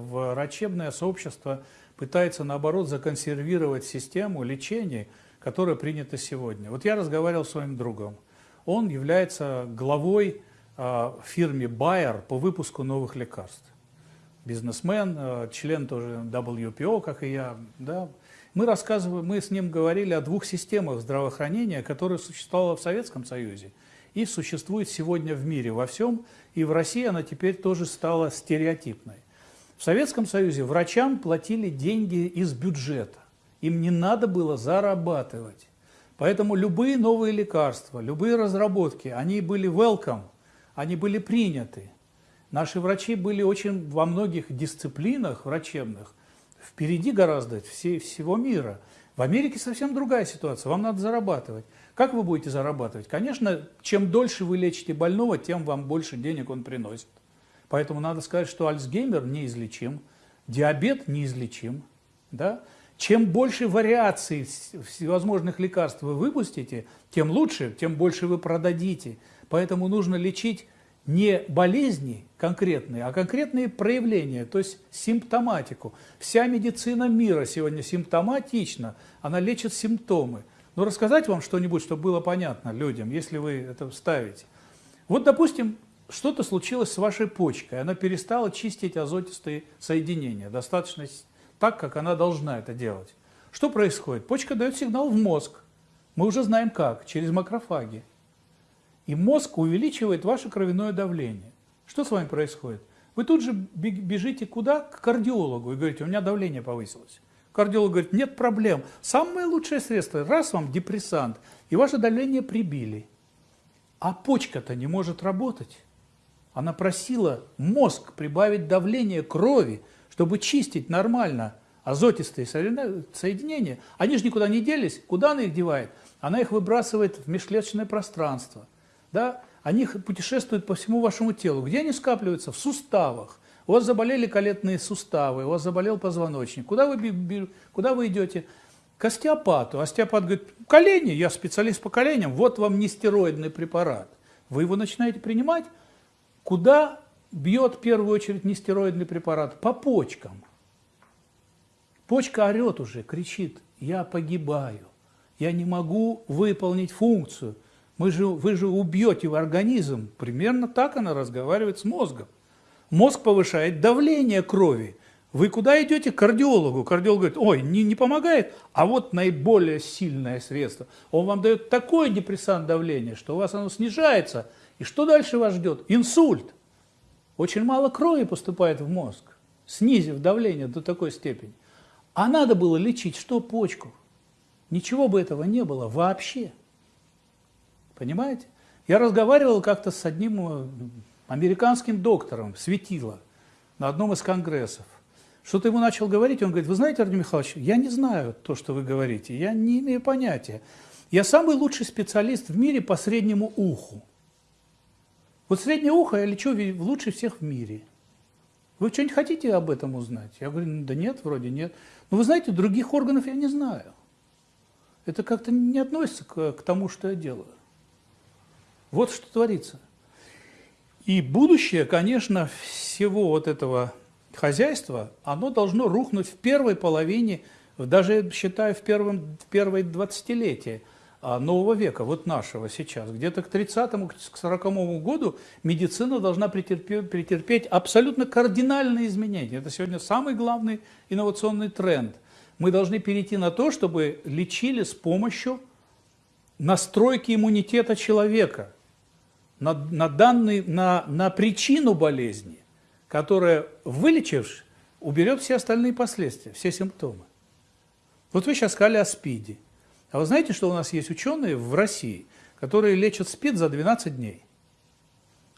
Врачебное сообщество пытается, наоборот, законсервировать систему лечения, которая принята сегодня. Вот я разговаривал с своим другом. Он является главой э, фирме Bayer по выпуску новых лекарств. Бизнесмен, э, член тоже WPO, как и я. Да. Мы рассказываем, мы с ним говорили о двух системах здравоохранения, которые существовали в Советском Союзе и существует сегодня в мире во всем, и в России она теперь тоже стала стереотипной. В Советском Союзе врачам платили деньги из бюджета. Им не надо было зарабатывать. Поэтому любые новые лекарства, любые разработки, они были welcome, они были приняты. Наши врачи были очень во многих дисциплинах врачебных впереди гораздо все, всего мира. В Америке совсем другая ситуация, вам надо зарабатывать. Как вы будете зарабатывать? Конечно, чем дольше вы лечите больного, тем вам больше денег он приносит. Поэтому надо сказать, что Альцгеймер неизлечим, диабет неизлечим. Да? Чем больше вариаций всевозможных лекарств вы выпустите, тем лучше, тем больше вы продадите. Поэтому нужно лечить не болезни конкретные, а конкретные проявления, то есть симптоматику. Вся медицина мира сегодня симптоматична, она лечит симптомы. Но рассказать вам что-нибудь, чтобы было понятно людям, если вы это вставите. Вот, допустим, что-то случилось с вашей почкой, она перестала чистить азотистые соединения, достаточно так, как она должна это делать. Что происходит? Почка дает сигнал в мозг. Мы уже знаем как, через макрофаги. И мозг увеличивает ваше кровяное давление. Что с вами происходит? Вы тут же бежите куда? К кардиологу и говорите, у меня давление повысилось. Кардиолог говорит, нет проблем. Самое лучшее средство, раз вам депрессант, и ваше давление прибили. А почка-то не может работать. Она просила мозг прибавить давление крови, чтобы чистить нормально азотистые соединения. Они же никуда не делись. Куда она их девает? Она их выбрасывает в межклеточное пространство. Да? Они путешествуют по всему вашему телу. Где они скапливаются? В суставах. У вас заболели колетные суставы, у вас заболел позвоночник. Куда вы, куда вы идете? К остеопату. Остеопат говорит, колени, я специалист по коленям, вот вам нестероидный препарат. Вы его начинаете принимать, Куда бьет в первую очередь нестероидный препарат? По почкам. Почка орет уже, кричит, я погибаю, я не могу выполнить функцию. Мы же, вы же убьете в организм. Примерно так она разговаривает с мозгом. Мозг повышает давление крови. Вы куда идете? К кардиологу. Кардиолог говорит, ой, не, не помогает, а вот наиболее сильное средство. Он вам дает такое депрессант давления, что у вас оно снижается – и что дальше вас ждет? Инсульт. Очень мало крови поступает в мозг, снизив давление до такой степени. А надо было лечить что? Почку. Ничего бы этого не было вообще. Понимаете? Я разговаривал как-то с одним э, американским доктором, светило, на одном из конгрессов. Что-то ему начал говорить, он говорит, вы знаете, Артем Михайлович, я не знаю то, что вы говорите, я не имею понятия. Я самый лучший специалист в мире по среднему уху. Вот среднее ухо я лечу лучше всех в мире. Вы что-нибудь хотите об этом узнать? Я говорю, «Ну да нет, вроде нет. Но вы знаете, других органов я не знаю. Это как-то не относится к, к тому, что я делаю. Вот что творится. И будущее, конечно, всего вот этого хозяйства, оно должно рухнуть в первой половине, даже считаю, в, первом, в первой двадцатилетие а, нового века, вот нашего сейчас. Где-то к 30-му, к 40-му году медицина должна претерпеть, претерпеть абсолютно кардинальные изменения. Это сегодня самый главный инновационный тренд. Мы должны перейти на то, чтобы лечили с помощью настройки иммунитета человека на, на, данный, на, на причину болезни, которая, вылечившись, уберет все остальные последствия, все симптомы. Вот вы сейчас сказали о СПИДе. А вы знаете, что у нас есть ученые в России, которые лечат СПИД за 12 дней?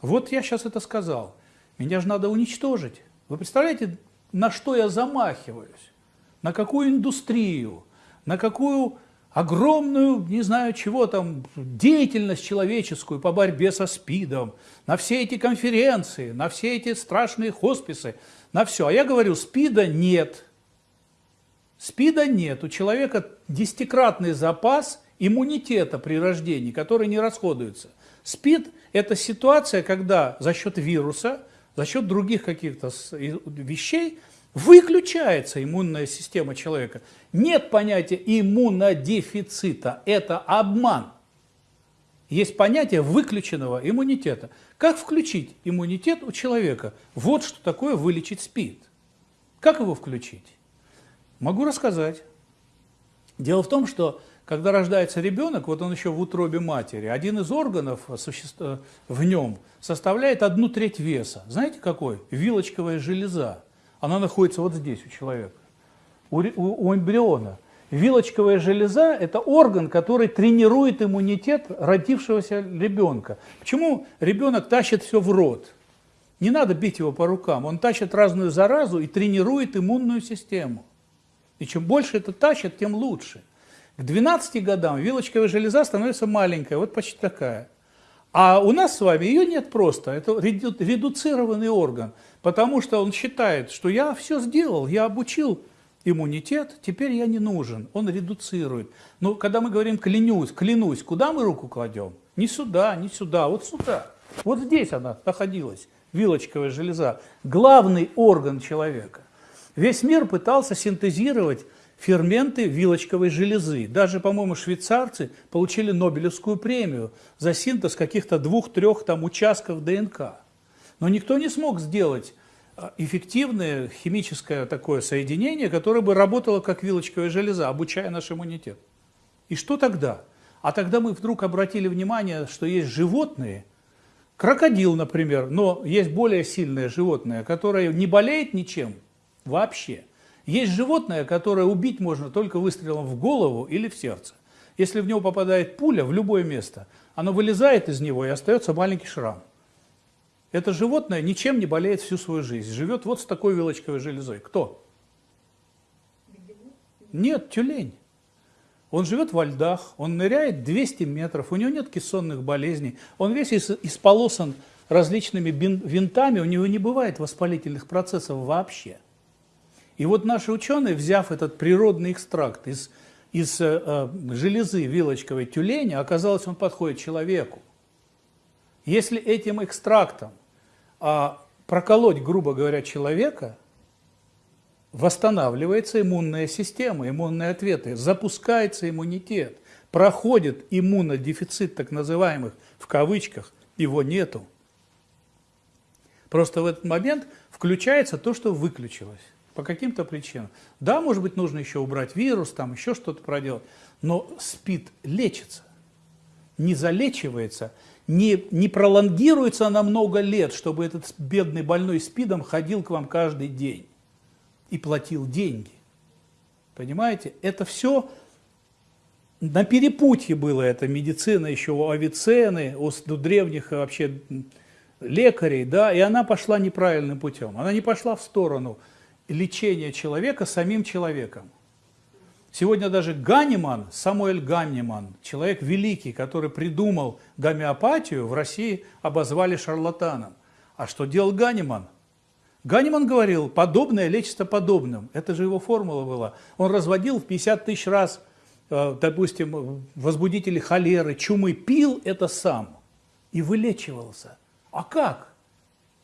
Вот я сейчас это сказал. Меня же надо уничтожить. Вы представляете, на что я замахиваюсь? На какую индустрию? На какую огромную, не знаю чего там, деятельность человеческую по борьбе со СПИДом, на все эти конференции, на все эти страшные хосписы, на все. А я говорю, СПИДа нет. СПИДа нет. У человека десятикратный запас иммунитета при рождении, который не расходуется. СПИД – это ситуация, когда за счет вируса за счет других каких-то вещей выключается иммунная система человека. Нет понятия иммунодефицита, это обман. Есть понятие выключенного иммунитета. Как включить иммунитет у человека? Вот что такое вылечить СПИД. Как его включить? Могу рассказать. Дело в том, что когда рождается ребенок, вот он еще в утробе матери, один из органов в нем составляет одну треть веса. Знаете какой? Вилочковая железа. Она находится вот здесь у человека, у, у, у эмбриона. Вилочковая железа – это орган, который тренирует иммунитет родившегося ребенка. Почему ребенок тащит все в рот? Не надо бить его по рукам. Он тащит разную заразу и тренирует иммунную систему. И чем больше это тащит, тем лучше. К 12 годам вилочковая железа становится маленькая, вот почти такая. А у нас с вами ее нет просто, это редуцированный орган, потому что он считает, что я все сделал, я обучил иммунитет, теперь я не нужен, он редуцирует. Но когда мы говорим клянусь, клянусь, куда мы руку кладем? Не сюда, не сюда, вот сюда. Вот здесь она находилась, вилочковая железа, главный орган человека. Весь мир пытался синтезировать ферменты вилочковой железы. Даже, по-моему, швейцарцы получили Нобелевскую премию за синтез каких-то двух-трех там участков ДНК. Но никто не смог сделать а, эффективное химическое такое соединение, которое бы работало как вилочковая железа, обучая наш иммунитет. И что тогда? А тогда мы вдруг обратили внимание, что есть животные, крокодил, например, но есть более сильное животное, которое не болеет ничем вообще – есть животное, которое убить можно только выстрелом в голову или в сердце. Если в него попадает пуля в любое место, оно вылезает из него и остается маленький шрам. Это животное ничем не болеет всю свою жизнь. Живет вот с такой вилочковой железой. Кто? Нет, тюлень. Он живет во льдах, он ныряет 200 метров, у него нет кессонных болезней, он весь исполосан различными винтами, у него не бывает воспалительных процессов вообще. И вот наши ученые, взяв этот природный экстракт из, из э, э, железы вилочковой тюленя, оказалось, он подходит человеку. Если этим экстрактом э, проколоть, грубо говоря, человека, восстанавливается иммунная система, иммунные ответы, запускается иммунитет, проходит иммунодефицит так называемых, в кавычках, его нету. Просто в этот момент включается то, что выключилось по каким-то причинам. Да, может быть, нужно еще убрать вирус, там еще что-то проделать, но СПИД лечится, не залечивается, не, не пролонгируется на много лет, чтобы этот бедный больной СПИДом ходил к вам каждый день и платил деньги. Понимаете? Это все на перепутье было, это медицина еще у Авиценны, у древних вообще лекарей, да, и она пошла неправильным путем. Она не пошла в сторону – лечение человека самим человеком. Сегодня даже Ганиман, Самуэль Ганиман, человек великий, который придумал гомеопатию, в России обозвали шарлатаном. А что делал Ганиман? Ганиман говорил, подобное лечится подобным. Это же его формула была. Он разводил в 50 тысяч раз, э, допустим, возбудители холеры, чумы, пил это сам и вылечивался. А как?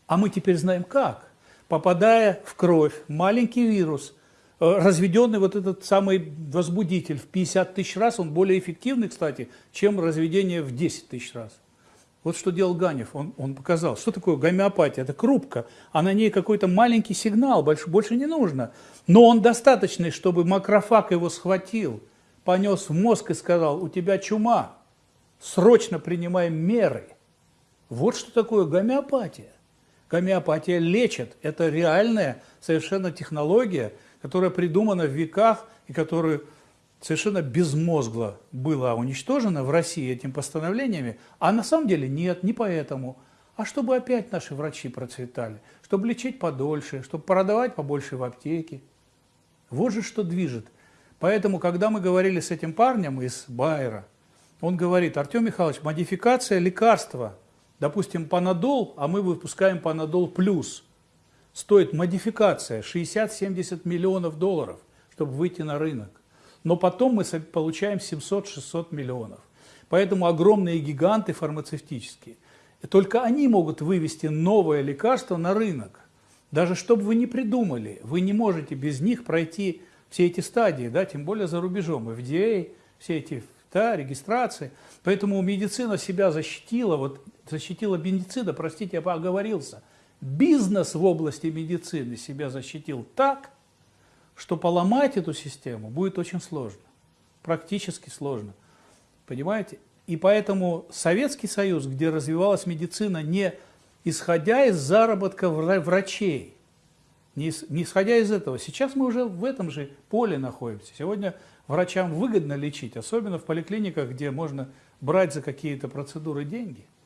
А мы теперь знаем как попадая в кровь, маленький вирус, э, разведенный вот этот самый возбудитель в 50 тысяч раз, он более эффективный, кстати, чем разведение в 10 тысяч раз. Вот что делал Ганев, он, он показал, что такое гомеопатия, это крупка, а на ней какой-то маленький сигнал, больше, больше не нужно. Но он достаточный, чтобы макрофаг его схватил, понес в мозг и сказал, у тебя чума, срочно принимаем меры. Вот что такое гомеопатия. Гомеопатия лечит. Это реальная совершенно технология, которая придумана в веках и которая совершенно безмозгло была уничтожена в России этими постановлениями, а на самом деле нет, не поэтому, а чтобы опять наши врачи процветали, чтобы лечить подольше, чтобы продавать побольше в аптеке. Вот же что движет. Поэтому, когда мы говорили с этим парнем из Байера, он говорит, Артем Михайлович, модификация лекарства – Допустим, Панадол, а мы выпускаем Панадол плюс. Стоит модификация 60-70 миллионов долларов, чтобы выйти на рынок. Но потом мы получаем 700-600 миллионов. Поэтому огромные гиганты фармацевтические только они могут вывести новое лекарство на рынок. Даже чтобы вы не придумали, вы не можете без них пройти все эти стадии, да, тем более за рубежом, FDA, все эти да, регистрации. Поэтому медицина себя защитила, вот защитила медицина, простите, я оговорился. Бизнес в области медицины себя защитил так, что поломать эту систему будет очень сложно, практически сложно. Понимаете? И поэтому Советский Союз, где развивалась медицина не исходя из заработка врачей, не, исходя из этого. Сейчас мы уже в этом же поле находимся. Сегодня врачам выгодно лечить, особенно в поликлиниках, где можно брать за какие-то процедуры деньги –